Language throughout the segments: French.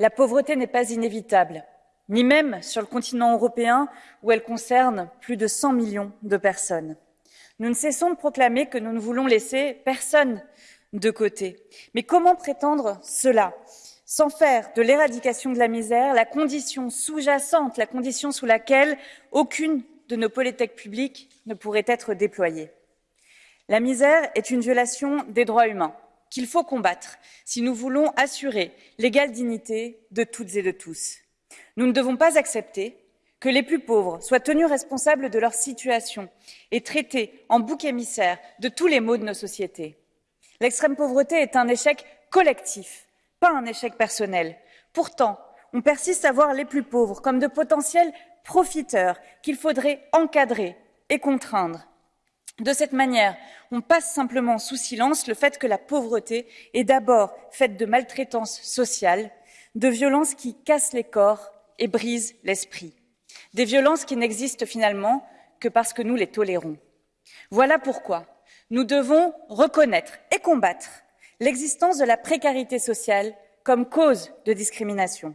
La pauvreté n'est pas inévitable, ni même sur le continent européen où elle concerne plus de 100 millions de personnes. Nous ne cessons de proclamer que nous ne voulons laisser personne de côté. Mais comment prétendre cela? Sans faire de l'éradication de la misère la condition sous-jacente, la condition sous laquelle aucune de nos politiques publiques ne pourrait être déployée La misère est une violation des droits humains qu'il faut combattre si nous voulons assurer l'égale dignité de toutes et de tous. Nous ne devons pas accepter que les plus pauvres soient tenus responsables de leur situation et traités en bouc émissaire de tous les maux de nos sociétés. L'extrême pauvreté est un échec collectif, pas un échec personnel. Pourtant, on persiste à voir les plus pauvres comme de potentiels profiteurs qu'il faudrait encadrer et contraindre. De cette manière, on passe simplement sous silence le fait que la pauvreté est d'abord faite de maltraitance sociale, de violences qui cassent les corps et brisent l'esprit, des violences qui n'existent finalement que parce que nous les tolérons. Voilà pourquoi nous devons reconnaître et combattre l'existence de la précarité sociale comme cause de discrimination.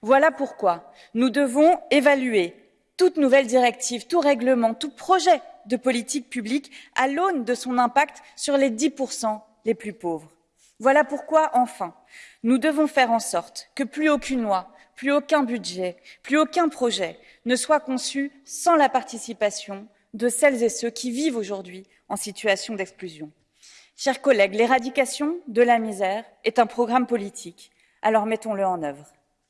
Voilà pourquoi nous devons évaluer toute nouvelle directive, tout règlement, tout projet de politique publique à l'aune de son impact sur les 10% les plus pauvres. Voilà pourquoi, enfin, nous devons faire en sorte que plus aucune loi, plus aucun budget, plus aucun projet ne soit conçu sans la participation de celles et ceux qui vivent aujourd'hui en situation d'exclusion. Chers collègues, l'éradication de la misère est un programme politique, alors mettons-le en œuvre.